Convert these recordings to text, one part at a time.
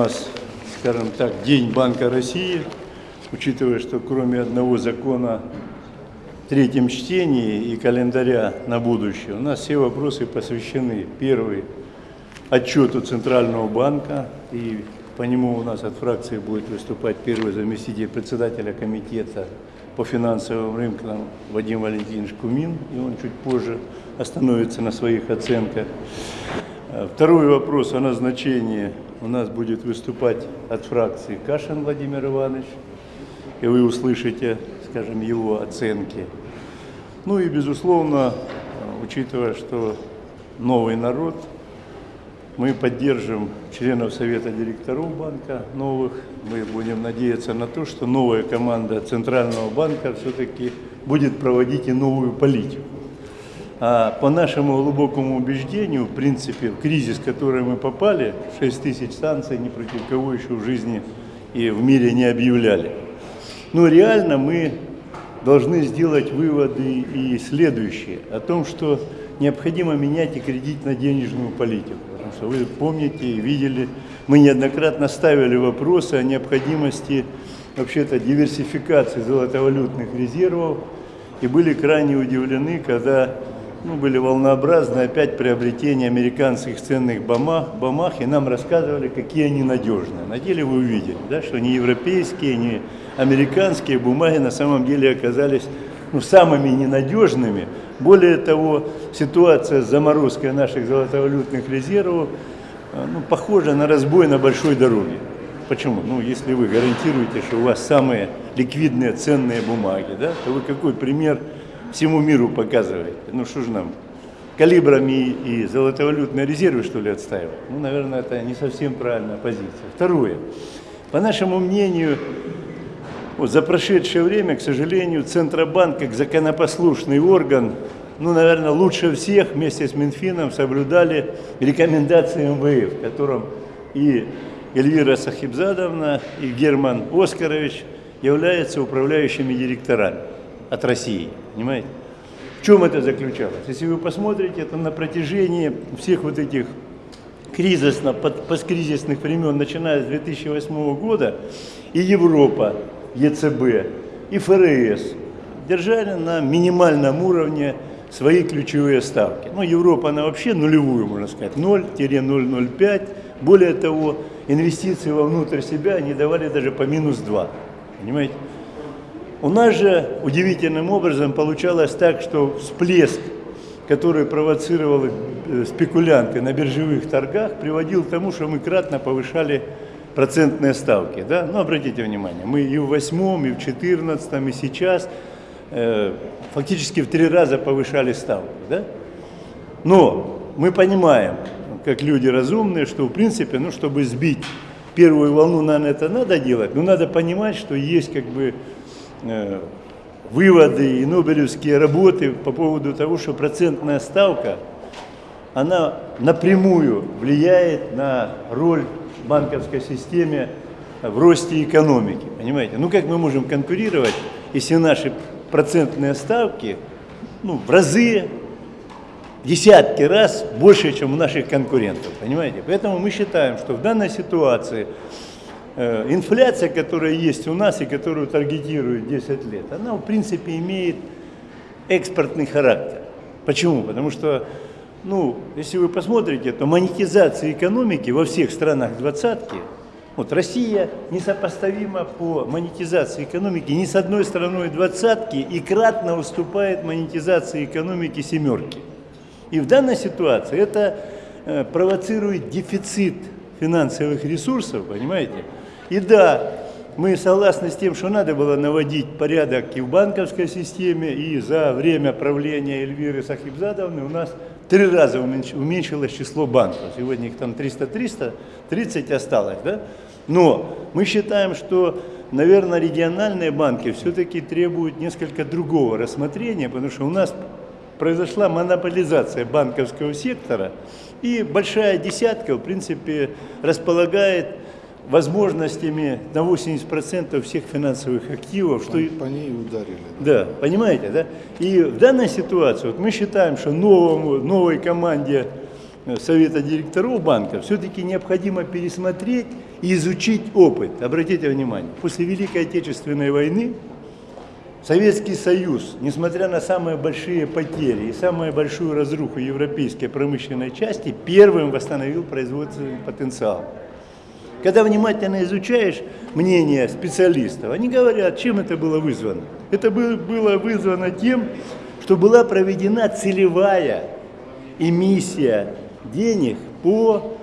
нас, скажем так, День Банка России, учитывая, что кроме одного закона в третьем чтении и календаря на будущее, у нас все вопросы посвящены. Первый – отчету Центрального банка, и по нему у нас от фракции будет выступать первый заместитель председателя комитета по финансовым рынкам Вадим Валентинович Кумин, и он чуть позже остановится на своих оценках. Э, второй вопрос о назначении у нас будет выступать от фракции Кашин Владимир Иванович, и вы услышите, скажем, его оценки. Ну и, безусловно, учитывая, что новый народ, мы поддержим членов Совета директоров банка новых. Мы будем надеяться на то, что новая команда Центрального банка все-таки будет проводить и новую политику. А по нашему глубокому убеждению, в принципе, в кризис, в который мы попали, 6 тысяч санкций ни против кого еще в жизни и в мире не объявляли. Но реально мы должны сделать выводы и следующие, о том, что необходимо менять и кредитно-денежную политику. Потому что вы помните и видели, мы неоднократно ставили вопросы о необходимости вообще-то диверсификации золотовалютных резервов и были крайне удивлены, когда ну, были волнообразны опять приобретения американских ценных бумаг, бумаг, и нам рассказывали, какие они надежные. На деле вы увидели, да, что не европейские, не американские бумаги на самом деле оказались ну, самыми ненадежными. Более того, ситуация с заморозкой наших золотовалютных резервов э, ну, похожа на разбой на большой дороге. Почему? Ну, если вы гарантируете, что у вас самые ликвидные ценные бумаги, да, то вы какой пример всему миру показывает. Ну что же нам, калибрами и золотовалютные резервы, что ли, отстаивать? Ну, наверное, это не совсем правильная позиция. Второе. По нашему мнению, вот за прошедшее время, к сожалению, Центробанк, как законопослушный орган, ну, наверное, лучше всех вместе с Минфином соблюдали рекомендации МВФ, в котором и Эльвира Сахибзадовна, и Герман Оскарович являются управляющими директорами от России. Понимаете? В чем это заключалось? Если вы посмотрите, это на протяжении всех вот этих кризисно, посткризисных времен, начиная с 2008 года, и Европа, ЕЦБ, и ФРС держали на минимальном уровне свои ключевые ставки. Ну, Европа, она вообще нулевую, можно сказать, 0-0,05. Более того, инвестиции вовнутрь себя они давали даже по минус 2. Понимаете? У нас же удивительным образом получалось так, что всплеск, который провоцировал э, спекулянты на биржевых торгах, приводил к тому, что мы кратно повышали процентные ставки. Да? Ну, обратите внимание, мы и в восьмом, и в четырнадцатом, и сейчас э, фактически в три раза повышали ставки. Да? Но мы понимаем, как люди разумные, что в принципе, ну, чтобы сбить первую волну, наверное, это надо делать, но надо понимать, что есть как бы выводы и нобелевские работы по поводу того, что процентная ставка, она напрямую влияет на роль банковской системе в росте экономики. Понимаете? Ну как мы можем конкурировать, если наши процентные ставки ну, в разы, десятки раз больше, чем у наших конкурентов. Понимаете? Поэтому мы считаем, что в данной ситуации инфляция, которая есть у нас и которую таргетирует 10 лет, она в принципе имеет экспортный характер. Почему? Потому что, ну, если вы посмотрите, то монетизация экономики во всех странах двадцатки, вот Россия несопоставима по монетизации экономики ни с одной страной двадцатки и кратно уступает монетизации экономики семерки. И в данной ситуации это э, провоцирует дефицит финансовых ресурсов, понимаете? И да, мы согласны с тем, что надо было наводить порядок и в банковской системе, и за время правления Эльвиры Сахибзадовны у нас три раза уменьшилось число банков. Сегодня их там 300-300, 30 осталось, да? Но мы считаем, что, наверное, региональные банки все-таки требуют несколько другого рассмотрения, потому что у нас произошла монополизация банковского сектора, и большая десятка, в принципе, располагает возможностями на 80% всех финансовых активов. Что... По ней ударили. Да. да, понимаете, да? И в данной ситуации вот мы считаем, что новому, новой команде э, Совета директоров банка все-таки необходимо пересмотреть и изучить опыт. Обратите внимание, после Великой Отечественной войны Советский Союз, несмотря на самые большие потери и самую большую разруху европейской промышленной части, первым восстановил производственный потенциал. Когда внимательно изучаешь мнение специалистов, они говорят, чем это было вызвано. Это было вызвано тем, что была проведена целевая эмиссия денег по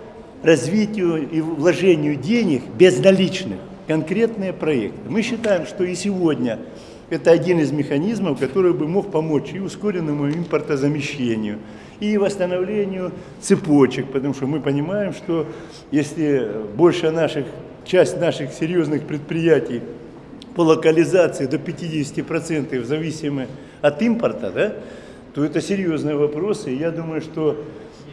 развитию и вложению денег безналичных, конкретные проекты. Мы считаем, что и сегодня это один из механизмов, который бы мог помочь и ускоренному импортозамещению, и восстановлению цепочек, потому что мы понимаем, что если больше наших, часть наших серьезных предприятий по локализации до 50% зависимы от импорта, да, то это серьезные вопросы. Я думаю, что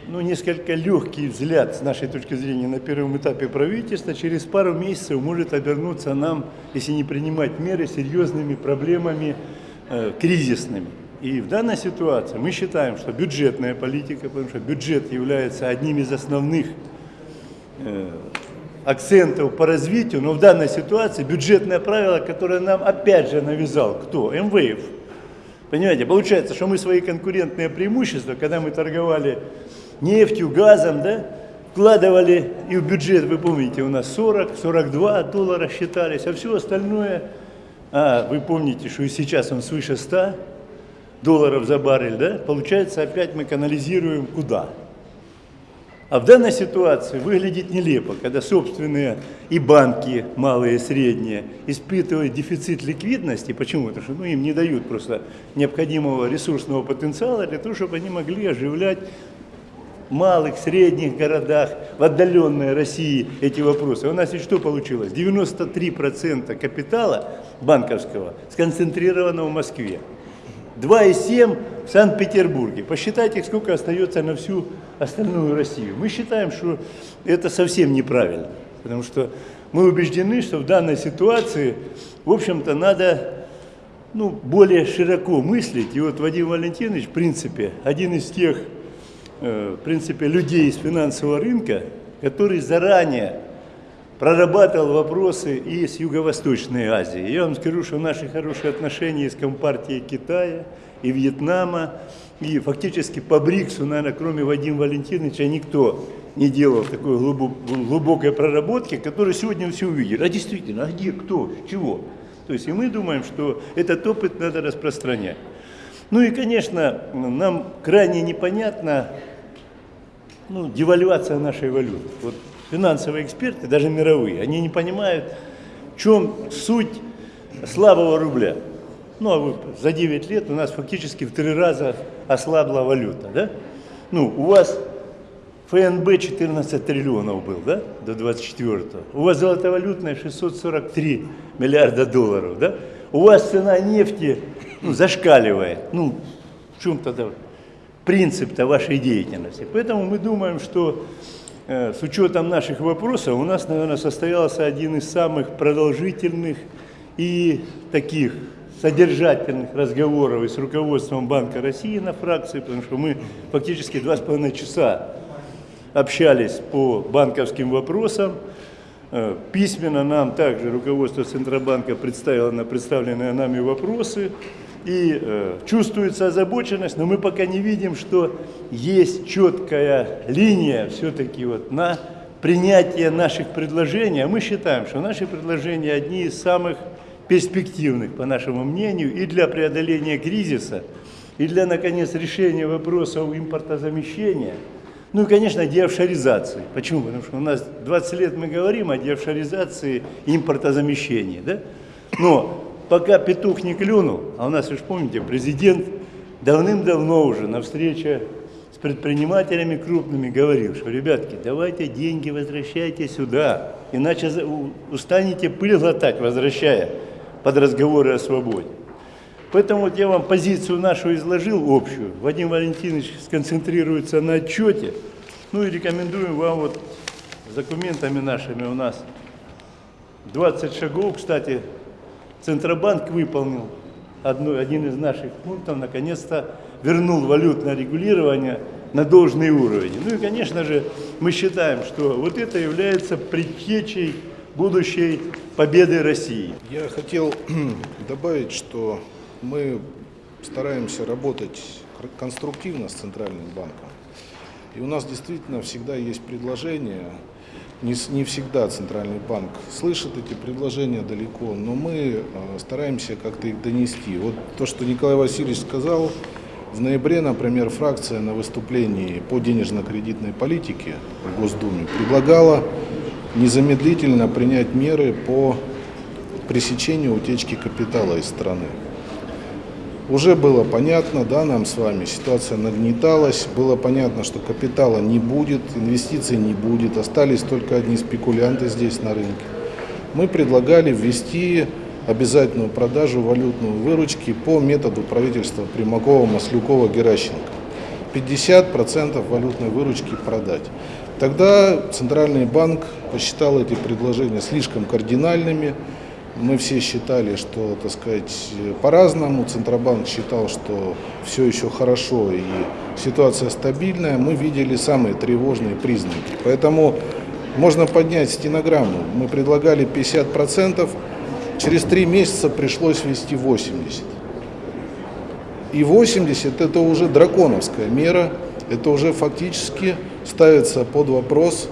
ну, несколько легкий взгляд с нашей точки зрения на первом этапе правительства через пару месяцев может обернуться нам, если не принимать меры, серьезными проблемами э, кризисными. И в данной ситуации мы считаем, что бюджетная политика, потому что бюджет является одним из основных э, акцентов по развитию, но в данной ситуации бюджетное правило, которое нам опять же навязал кто? МВФ. Понимаете, получается, что мы свои конкурентные преимущества, когда мы торговали нефтью, газом, да, вкладывали и в бюджет, вы помните, у нас 40-42 доллара считались, а все остальное, а, вы помните, что и сейчас он свыше 100 долларов за баррель, да, получается опять мы канализируем куда? А в данной ситуации выглядит нелепо, когда собственные и банки, малые и средние, испытывают дефицит ликвидности. Почему? Потому что ну, им не дают просто необходимого ресурсного потенциала для того, чтобы они могли оживлять в малых, средних городах, в отдаленной России эти вопросы. У нас и что получилось? 93% капитала банковского сконцентрировано в Москве. 2,7 в Санкт-Петербурге. Посчитайте, сколько остается на всю остальную Россию. Мы считаем, что это совсем неправильно, потому что мы убеждены, что в данной ситуации, в общем-то, надо ну, более широко мыслить. И вот Вадим Валентинович, в принципе, один из тех, э, в принципе, людей из финансового рынка, который заранее прорабатывал вопросы и с Юго-Восточной Азией. Я вам скажу, что наши хорошие отношения с Компартией Китая и Вьетнама, и фактически по БРИКСу, наверное, кроме Вадима Валентиновича, никто не делал такой глубокой проработки, которую сегодня все увидели. А действительно, а где, кто, чего? То есть и мы думаем, что этот опыт надо распространять. Ну и, конечно, нам крайне непонятна ну, девальвация нашей валюты. Вот финансовые эксперты, даже мировые, они не понимают, в чем суть слабого рубля. Ну, а за 9 лет у нас фактически в три раза ослабла валюта, да? Ну, у вас ФНБ 14 триллионов был, да, до 24-го. У вас золотовалютная 643 миллиарда долларов, да? У вас цена нефти ну, зашкаливает. Ну, в чем тогда принцип-то вашей деятельности? Поэтому мы думаем, что с учетом наших вопросов у нас, наверное, состоялся один из самых продолжительных и таких содержательных разговоров с руководством Банка России на фракции, потому что мы фактически два с половиной часа общались по банковским вопросам. Э, письменно нам также руководство Центробанка представило на представленные нами вопросы и э, чувствуется озабоченность, но мы пока не видим, что есть четкая линия все-таки вот на принятие наших предложений. А мы считаем, что наши предложения одни из самых перспективных, по нашему мнению, и для преодоления кризиса, и для, наконец, решения вопросов импортозамещения, ну и, конечно, деофшоризации. Почему? Потому что у нас 20 лет мы говорим о деофшоризации и импортозамещении, да? Но пока петух не клюнул, а у нас, вы же помните, президент давным-давно уже на встрече с предпринимателями крупными говорил, что, ребятки, давайте деньги возвращайте сюда, иначе устанете пыль глотать, возвращая под разговоры о свободе. Поэтому вот я вам позицию нашу изложил общую. Вадим Валентинович сконцентрируется на отчете. Ну и рекомендуем вам вот с документами нашими у нас 20 шагов, кстати, Центробанк выполнил одну, один из наших пунктов, наконец-то вернул валютное регулирование на должный уровень. Ну и, конечно же, мы считаем, что вот это является предтечей будущей победы России. Я хотел добавить, что мы стараемся работать конструктивно с Центральным банком. И у нас действительно всегда есть предложения. Не, не всегда Центральный банк слышит эти предложения далеко, но мы э, стараемся как-то их донести. Вот то, что Николай Васильевич сказал, в ноябре, например, фракция на выступлении по денежно-кредитной политике в Госдуме предлагала незамедлительно принять меры по пресечению утечки капитала из страны. Уже было понятно, да, нам с вами, ситуация нагнеталась, было понятно, что капитала не будет, инвестиций не будет, остались только одни спекулянты здесь на рынке. Мы предлагали ввести обязательную продажу валютной выручки по методу правительства Примакова, Маслюкова, Геращенко. 50% валютной выручки продать. Тогда Центральный банк посчитал эти предложения слишком кардинальными, мы все считали, что, так сказать, по-разному. Центробанк считал, что все еще хорошо и ситуация стабильная. Мы видели самые тревожные признаки. Поэтому можно поднять стенограмму. Мы предлагали 50%, через три месяца пришлось ввести 80%. И 80 это уже драконовская мера, это уже фактически ставится под вопрос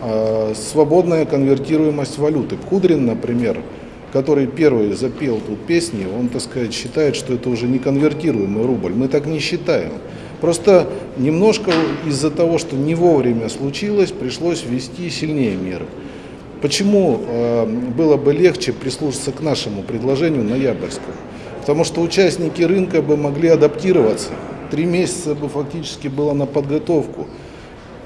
э, свободная конвертируемость валюты. Кудрин, например, который первый запел тут песни, он, так сказать, считает, что это уже не конвертируемый рубль. Мы так не считаем. Просто немножко из-за того, что не вовремя случилось, пришлось ввести сильнее меры. Почему э, было бы легче прислушаться к нашему предложению ноябрьскому? Потому что участники рынка бы могли адаптироваться. Три месяца бы фактически было на подготовку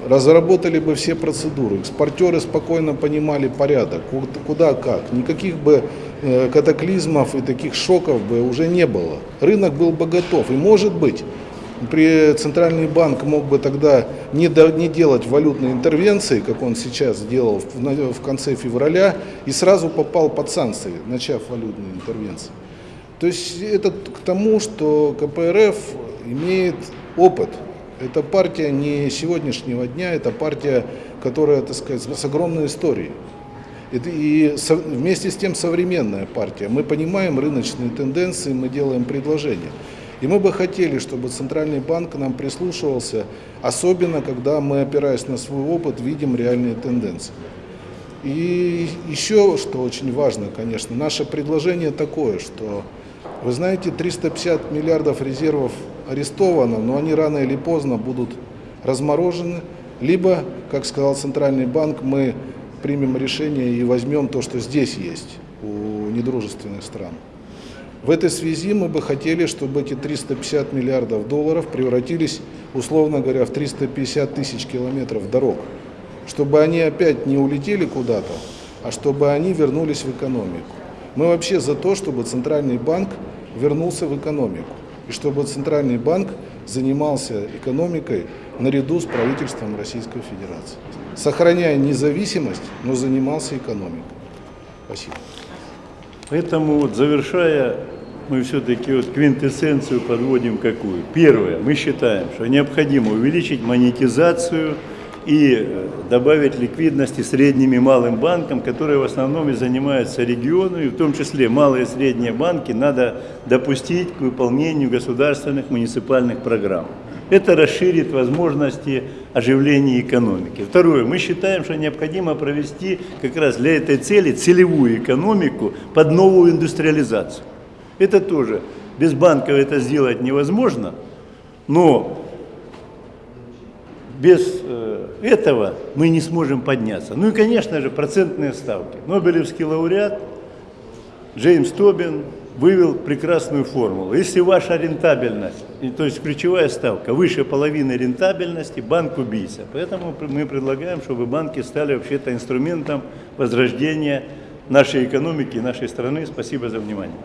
разработали бы все процедуры, экспортеры спокойно понимали порядок, куда как, никаких бы э, катаклизмов и таких шоков бы уже не было. Рынок был бы готов. И может быть, при Центральный банк мог бы тогда не, до, не делать валютной интервенции, как он сейчас сделал в, в конце февраля, и сразу попал под санкции, начав валютные интервенции. То есть это к тому, что КПРФ имеет опыт это партия не сегодняшнего дня, это партия, которая, так сказать, с огромной историей. И вместе с тем современная партия. Мы понимаем рыночные тенденции, мы делаем предложения. И мы бы хотели, чтобы Центральный банк нам прислушивался, особенно когда мы, опираясь на свой опыт, видим реальные тенденции. И еще, что очень важно, конечно, наше предложение такое, что, вы знаете, 350 миллиардов резервов арестовано, но они рано или поздно будут разморожены, либо, как сказал Центральный банк, мы примем решение и возьмем то, что здесь есть у недружественных стран. В этой связи мы бы хотели, чтобы эти 350 миллиардов долларов превратились, условно говоря, в 350 тысяч километров дорог, чтобы они опять не улетели куда-то, а чтобы они вернулись в экономику. Мы вообще за то, чтобы Центральный банк вернулся в экономику и чтобы Центральный банк занимался экономикой наряду с правительством Российской Федерации. Сохраняя независимость, но занимался экономикой. Спасибо. Поэтому вот завершая, мы все-таки вот квинтэссенцию подводим какую? Первое, мы считаем, что необходимо увеличить монетизацию и э, добавить ликвидности средним и малым банкам, которые в основном и занимаются регионами, и в том числе малые и средние банки надо допустить к выполнению государственных муниципальных программ. Это расширит возможности оживления экономики. Второе, мы считаем, что необходимо провести как раз для этой цели целевую экономику под новую индустриализацию. Это тоже без банков это сделать невозможно, но без э, этого мы не сможем подняться. Ну и, конечно же, процентные ставки. Нобелевский лауреат Джеймс Тобин вывел прекрасную формулу. Если ваша рентабельность, то есть ключевая ставка, выше половины рентабельности, банк убийца. Поэтому мы предлагаем, чтобы банки стали вообще-то инструментом возрождения нашей экономики и нашей страны. Спасибо за внимание.